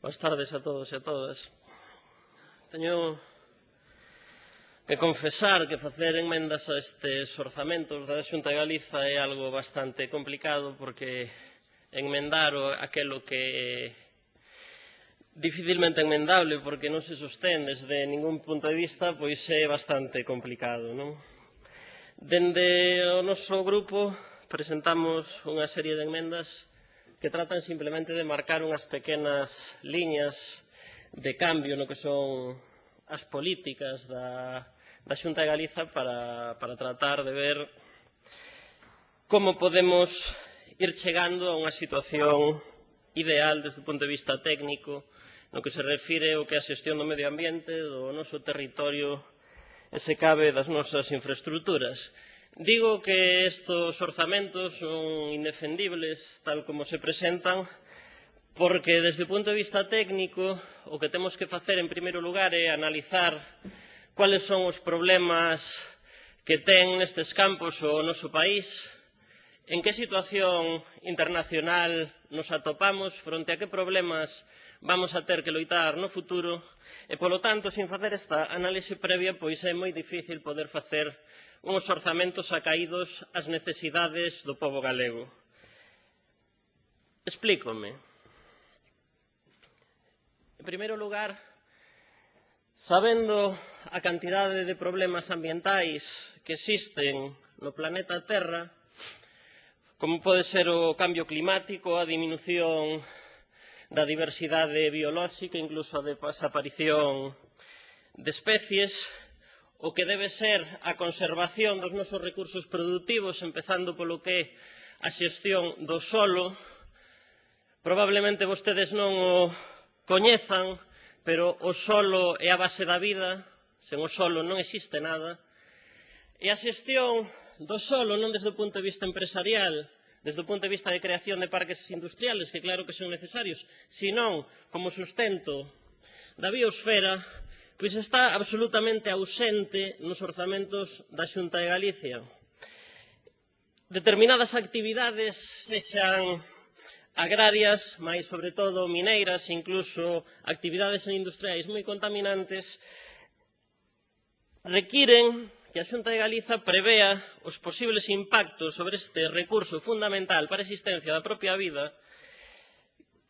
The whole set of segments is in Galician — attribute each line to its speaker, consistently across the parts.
Speaker 1: Boas tardes a todos e a todas. Teño que confesar que facer enmendas a estes orzamentos da Xunta de Galiza é algo bastante complicado porque enmendar aquelo que é dificilmente enmendable porque non se sostén desde ningún punto de vista pois é bastante complicado, non? Dende o noso grupo presentamos unha serie de enmendas que tratan simplemente de marcar unhas pequenas liñas de cambio no que son as políticas da, da Xunta de Galiza para, para tratar de ver como podemos ir chegando a unha situación ideal desde o punto de vista técnico no que se refire ao que a xestión do medio ambiente, do noso territorio e se cabe das nosas infraestructuras. Digo que estos orzamentos son indefendibles tal como se presentan porque desde o punto de vista técnico o que temos que facer en primeiro lugar é analizar cales son os problemas que ten nestes campos o noso país, en que situación internacional nos atopamos, fronte a que problemas vamos a ter que loitar no futuro, e, polo tanto, sin facer esta análise previa, pois é moi difícil poder facer uns orzamentos acaídos ás necesidades do povo galego. Explícome. En primeiro lugar, sabendo a cantidade de problemas ambientais que existen no planeta Terra, como pode ser o cambio climático, a diminución da diversidade biolóxica, incluso a desaparición de especies, o que debe ser a conservación dos nosos recursos produtivos, empezando polo que é a xestión do solo. Probablemente vostedes non o coñezan, pero o solo é a base da vida, sen o solo non existe nada. E a xestión do solo, non desde o punto de vista empresarial, desde o punto de vista de creación de parques industriales, que claro que son necesarios, senón como sustento da biosfera, pois está absolutamente ausente nos orzamentos da Xunta de Galicia. Determinadas actividades, sexan agrarias, máis sobre todo mineiras, incluso actividades industriais moi contaminantes, requiren que a Xunta de Galiza prevea os posibles impactos sobre este recurso fundamental para a existencia da propia vida,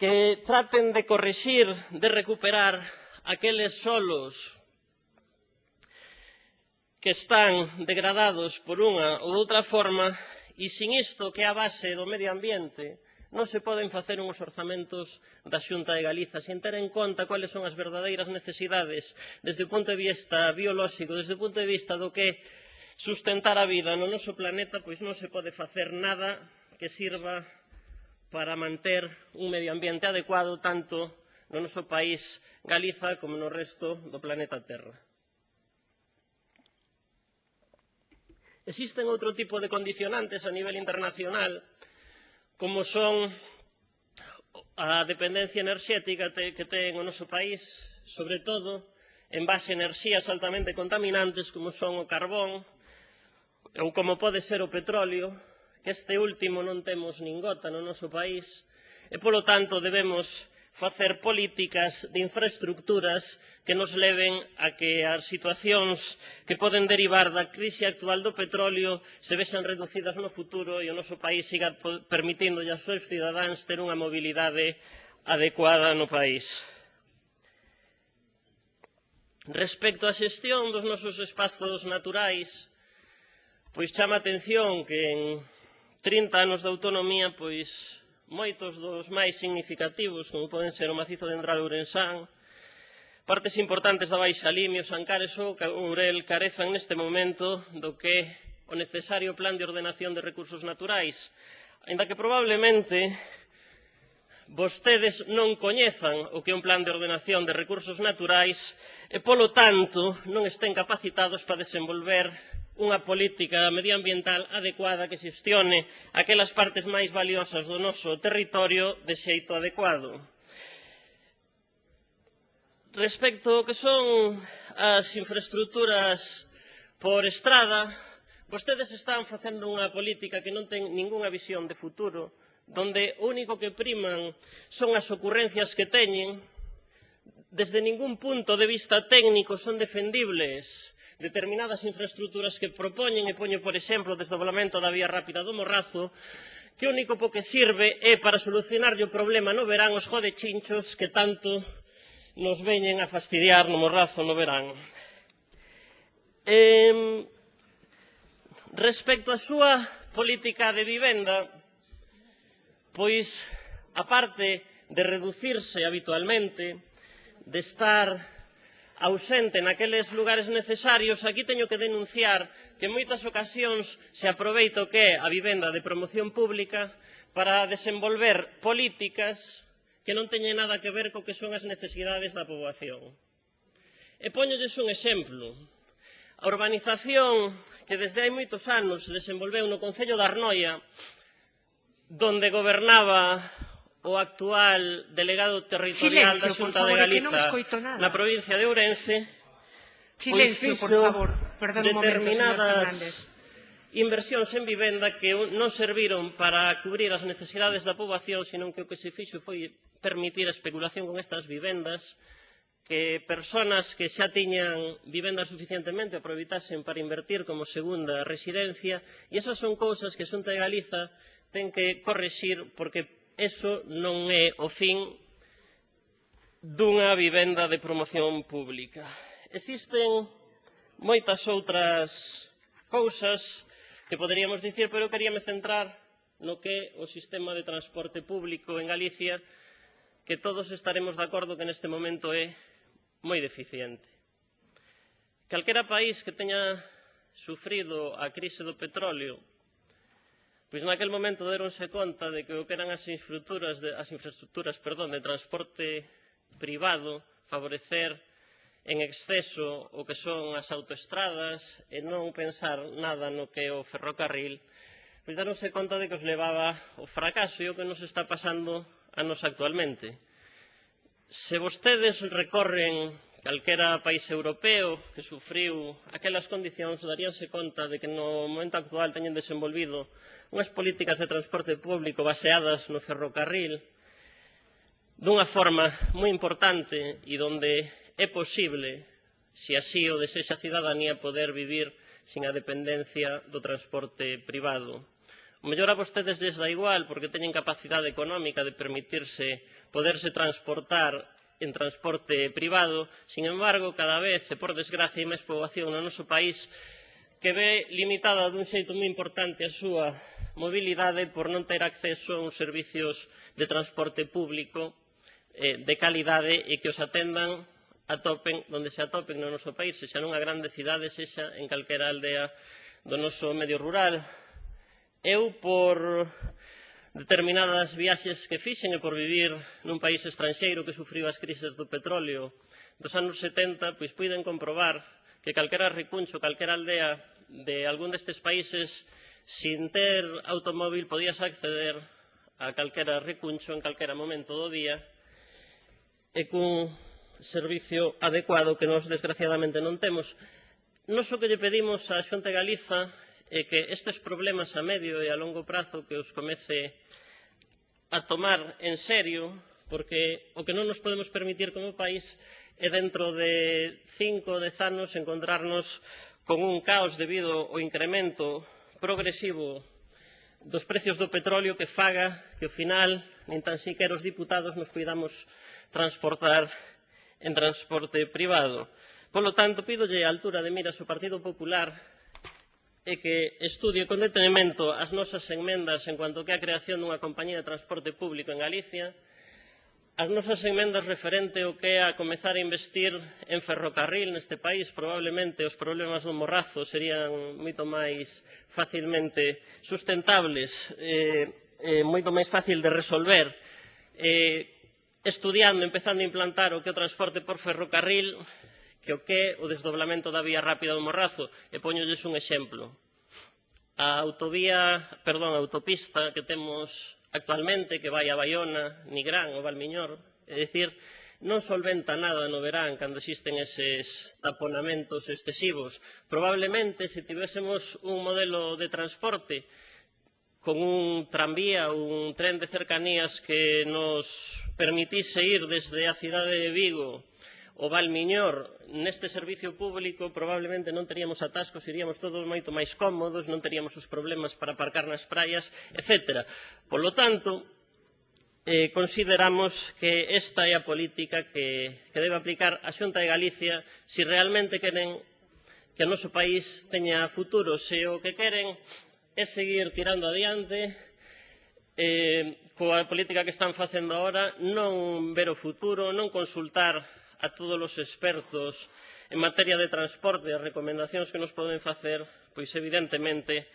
Speaker 1: que traten de corrixir, de recuperar aqueles solos que están degradados por unha ou outra forma e sin isto que é a base do medio ambiente non se poden facer uns orzamentos da Xunta de Galiza sen ter en conta cuáles son as verdadeiras necesidades desde o punto de vista biolóxico, desde o punto de vista do que sustentar a vida no noso planeta, pois non se pode facer nada que sirva para manter un medio ambiente adecuado tanto no noso país Galiza como no resto do planeta Terra. Existen outro tipo de condicionantes a nivel internacional, como son a dependencia enerxética que ten o noso país, sobre todo en base a enerxías altamente contaminantes como son o carbón ou como pode ser o petróleo, que este último non temos nin gota no noso país, e polo tanto debemos facer políticas de infraestructuras que nos leven a que as situacións que poden derivar da crise actual do petróleo se vexan reducidas no futuro e o noso país siga permitindo aos seus cidadáns ter unha mobilidade adecuada no país. Respecto á xestión dos nosos espazos naturais, pois chama a atención que en 30 anos de autonomía, pois moitos dos máis significativos, como poden ser o macizo de Endral Urensán, partes importantes da Baixa Limio, Sancares ou Ourel carezan neste momento do que o necesario plan de ordenación de recursos naturais, ainda que probablemente vostedes non coñezan o que é un plan de ordenación de recursos naturais e, polo tanto, non estén capacitados para desenvolver unha política medioambiental adecuada que xestione aquelas partes máis valiosas do noso territorio de xeito adecuado. Respecto ao que son as infraestructuras por estrada, vostedes están facendo unha política que non ten ningunha visión de futuro, donde o único que priman son as ocurrencias que teñen, desde ningún punto de vista técnico son defendibles determinadas infraestructuras que propoñen, e poño, por exemplo, o desdoblamento da vía rápida do Morrazo, que o único po que sirve é para solucionarlle o problema no verán os jodechinchos que tanto nos veñen a fastidiar no Morrazo no verán. Eh, respecto á súa política de vivenda, pois, aparte de reducirse habitualmente, de estar ausente naqueles lugares necesarios, aquí teño que denunciar que en moitas ocasións se aproveita o que é a vivenda de promoción pública para desenvolver políticas que non teñen nada que ver co que son as necesidades da poboación. E poñolles un exemplo. A urbanización que desde hai moitos anos se desenvolveu no Concello de Arnoia, donde gobernaba o actual delegado territorial
Speaker 2: Silencio,
Speaker 1: da Xunta
Speaker 2: favor,
Speaker 1: de Galiza na provincia de Ourense
Speaker 2: Silencio, por favor. Perdón
Speaker 1: determinadas
Speaker 2: momento,
Speaker 1: inversións en vivenda que non serviron para cubrir as necesidades da poboación, senón que o que se fixo foi permitir a especulación con estas vivendas, que persoas que xa tiñan vivenda suficientemente aproveitasen para invertir como segunda residencia e esas son cousas que a Xunta de Galiza ten que correxir porque eso non é o fin dunha vivenda de promoción pública. Existen moitas outras cousas que poderíamos dicir, pero eu queríame centrar no que é o sistema de transporte público en Galicia, que todos estaremos de acordo que neste momento é moi deficiente. Calquera país que teña sufrido a crise do petróleo Pois naquel momento deronse conta de que o que eran as infraestructuras de, as infraestructuras perdón, de transporte privado favorecer en exceso o que son as autoestradas e non pensar nada no que é o ferrocarril, pois daronse conta de que os levaba o fracaso e o que nos está pasando a nos actualmente. Se vostedes recorren calquera país europeo que sufriu aquelas condicións daríase conta de que no momento actual teñen desenvolvido unhas políticas de transporte público baseadas no ferrocarril dunha forma moi importante e donde é posible, se así o desexa a cidadanía, poder vivir sin a dependencia do transporte privado. O mellor a vostedes lles dá igual porque teñen capacidade económica de permitirse poderse transportar en transporte privado. Sin embargo, cada vez, e por desgracia, hai máis poboación no noso país que ve limitada dun xeito moi importante a súa mobilidade por non ter acceso a uns servicios de transporte público eh, de calidade e que os atendan atopen onde se atopen no noso país, sexa nunha grande cidade, sexa en calquera aldea do noso medio rural. Eu, por determinadas viaxes que fixen e por vivir nun país estranxeiro que sufriu as crises do petróleo dos anos 70, pois puiden comprobar que calquera recuncho, calquera aldea de algún destes países sin ter automóvil podías acceder a calquera recuncho en calquera momento do día e cun servicio adecuado que nos desgraciadamente non temos. Nos o que lle pedimos á Xunta de Galiza é que estes problemas a medio e a longo prazo que os comece a tomar en serio, porque o que non nos podemos permitir como país é dentro de cinco ou dez anos encontrarnos con un caos debido ao incremento progresivo dos precios do petróleo que faga que ao final nin tan siquiera os diputados nos poidamos transportar en transporte privado. Polo tanto, pídolle a altura de miras ao Partido Popular é que estudie con detenimento as nosas enmendas en cuanto que a creación dunha compañía de transporte público en Galicia, as nosas enmendas referente ao que é a comezar a investir en ferrocarril neste país, probablemente os problemas do morrazo serían moito máis facilmente sustentables, eh, eh, moito máis fácil de resolver, eh, estudiando, empezando a implantar o que é o transporte por ferrocarril, que o que é o desdoblamento da vía rápida do Morrazo, e poñolles un exemplo. A autovía, perdón, a autopista que temos actualmente, que vai a Baiona, Nigrán ou Valmiñor, é dicir, non solventa nada no verán cando existen eses taponamentos excesivos. Probablemente, se tivésemos un modelo de transporte con un tranvía ou un tren de cercanías que nos permitise ir desde a cidade de Vigo o Valmiñor neste servicio público probablemente non teríamos atascos, iríamos todos moito máis cómodos, non teríamos os problemas para aparcar nas praias, etc. Polo tanto, eh, consideramos que esta é a política que, que debe aplicar a Xunta de Galicia se realmente queren que o noso país teña futuro, se o que queren é seguir tirando adiante eh, coa política que están facendo agora, non ver o futuro, non consultar a todos os expertos en materia de transporte as recomendacións que nos poden facer, pois evidentemente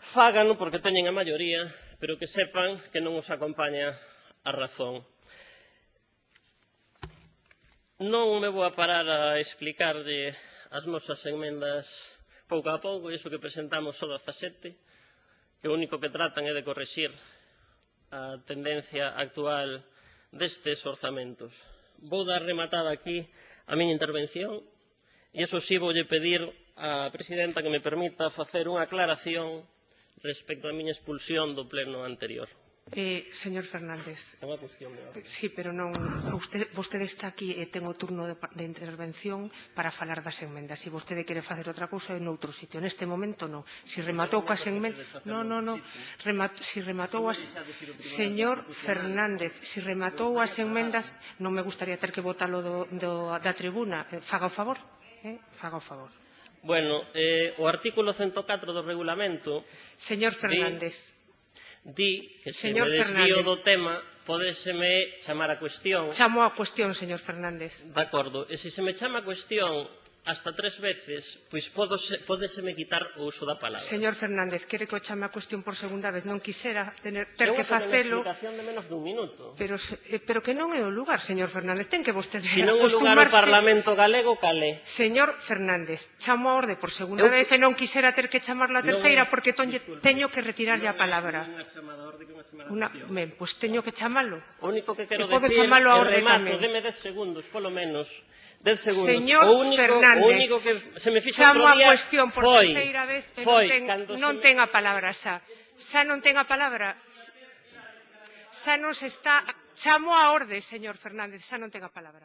Speaker 1: fágano porque teñen a maioría, pero que sepan que non os acompaña a razón. Non me vou a parar a explicarlle as nosas enmendas pouco a pouco, iso que presentamos só 17, que o único que tratan é de correxir a tendencia actual destes orzamentos vou dar rematada aquí a miña intervención e iso sí voulle pedir á presidenta que me permita facer unha aclaración respecto á miña expulsión do pleno anterior.
Speaker 2: Eh, señor Fernández.
Speaker 1: É unha cuestión de orden.
Speaker 2: Sí, pero non... Usted, vostede está aquí eh, e ten o turno de, de intervención para falar das enmendas. Se vostede quere facer outra cousa, en outro sitio. Neste momento, non. Si rematou coas enmendas... Non, non, non. Remat, si rematou as... Señor Fernández, si rematou as enmendas... Non me gustaría ter que votalo do, do, da tribuna. Eh, faga o favor. Eh? Faga o favor.
Speaker 1: Bueno, eh, o artículo 104 do regulamento...
Speaker 2: Señor Fernández...
Speaker 1: De di que se
Speaker 2: señor
Speaker 1: me desvío
Speaker 2: Fernández.
Speaker 1: do tema, podeseme chamar a cuestión.
Speaker 2: Chamo a cuestión, señor Fernández.
Speaker 1: De acordo. E se se me chama a cuestión hasta tres veces, pois podose, podeseme quitar o uso da palabra.
Speaker 2: Señor Fernández, quere que o chame a cuestión por segunda vez, non quisera tener, ter que facelo.
Speaker 1: Unha explicación de menos dun minuto.
Speaker 2: Pero, eh, pero que non é o lugar, señor Fernández, ten que vostede
Speaker 1: Si non é o lugar o Parlamento Galego, cale.
Speaker 2: Señor Fernández, chamo a orde por segunda
Speaker 1: Eu...
Speaker 2: vez e non quisera ter que chamar a terceira non, porque
Speaker 1: disculpe.
Speaker 2: teño que retirarlle
Speaker 1: non, a
Speaker 2: palabra.
Speaker 1: Non é chamada orde, que unha chamada
Speaker 2: ben, pois pues teño que chamalo.
Speaker 1: O único que quero
Speaker 2: e
Speaker 1: decir é remato, deme dez segundos, polo menos, 10 segundos.
Speaker 2: Señor
Speaker 1: o único,
Speaker 2: Fernández,
Speaker 1: o único que se me fixo
Speaker 2: chamo a cuestión por
Speaker 1: foi,
Speaker 2: terceira vez, pero
Speaker 1: foi,
Speaker 2: ten, non
Speaker 1: me...
Speaker 2: ten a palabra xa. Xa non ten a palabra. Xa non se está... Chamo a orde, señor Fernández, xa non ten a palabra.